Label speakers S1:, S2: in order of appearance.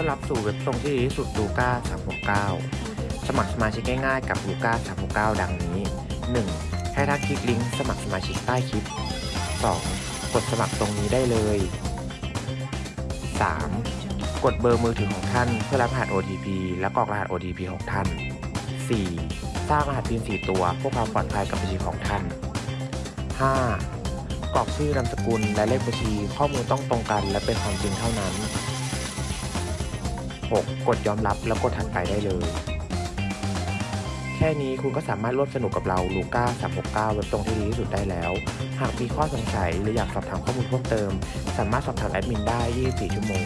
S1: ต้อนรับสู่เว็บตรงที่ดีที่สุดลูก้า369 สมัครสมาชิกง่ายๆกับลูก้า369 ดังนี้ 1. ให้ท่าคลิกลิงก์สมัครสมาชิกใต้คลิป 2. กดสมัครตรงนี้ได้เลย 3. กดเบอร์มือถือของท่านเพื่อรับรหัส OTP และกรอกรหัส OTP ของท่าน 4. สร้างรหัส PIN 4 ตัวเพื่อความปลอดภัยกับบัญชีของท่าน 5. กรอกชื่อนามสกุลและเลขบัญชีข้อมูลต้องตรงกันและเป็นความจริงเท่านั้น 6. กดยอมรับแล้วกดถัดไปได้เลย แค่นี้คุณก็สามารถร่วมสนุกกับเราลูก้า369เว็บตรงที่ดีที่สุดได้แล้ว หากมีข้อสงสัยหรืออยากสอบถามข้อมูลเพิ่มเติม สามารถสอบถามแอดมินได้ 24 ชั่วโมง